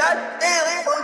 that daily